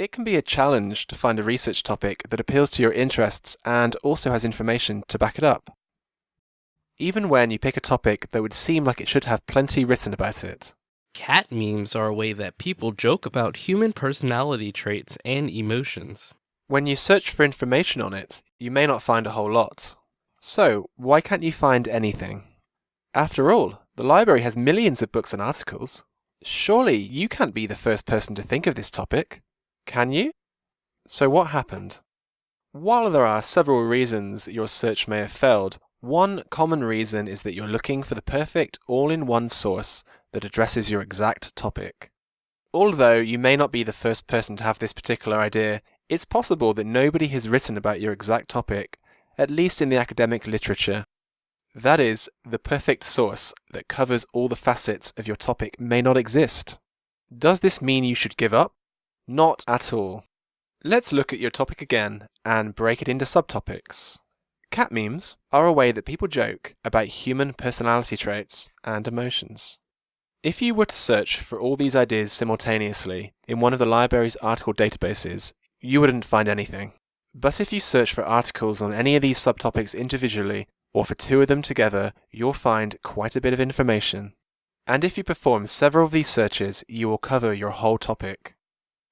It can be a challenge to find a research topic that appeals to your interests and also has information to back it up. Even when you pick a topic that would seem like it should have plenty written about it. Cat memes are a way that people joke about human personality traits and emotions. When you search for information on it, you may not find a whole lot. So, why can't you find anything? After all, the library has millions of books and articles. Surely you can't be the first person to think of this topic, can you? So what happened? While there are several reasons your search may have failed, one common reason is that you're looking for the perfect all-in-one source that addresses your exact topic. Although you may not be the first person to have this particular idea, it's possible that nobody has written about your exact topic, at least in the academic literature. That is, the perfect source that covers all the facets of your topic may not exist. Does this mean you should give up? Not at all. Let's look at your topic again and break it into subtopics. Cat memes are a way that people joke about human personality traits and emotions. If you were to search for all these ideas simultaneously in one of the library's article databases, you wouldn't find anything. But if you search for articles on any of these subtopics individually, or for two of them together, you'll find quite a bit of information. And if you perform several of these searches, you will cover your whole topic.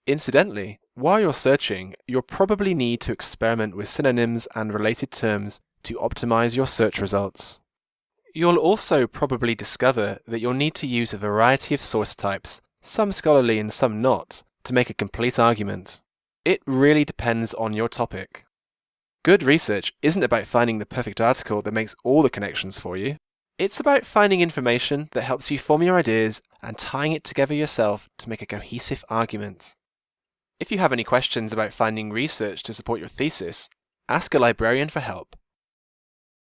Incidentally, while you're searching, you'll probably need to experiment with synonyms and related terms to optimize your search results. You'll also probably discover that you'll need to use a variety of source types, some scholarly and some not, to make a complete argument. It really depends on your topic. Good research isn't about finding the perfect article that makes all the connections for you. It's about finding information that helps you form your ideas and tying it together yourself to make a cohesive argument. If you have any questions about finding research to support your thesis, ask a librarian for help.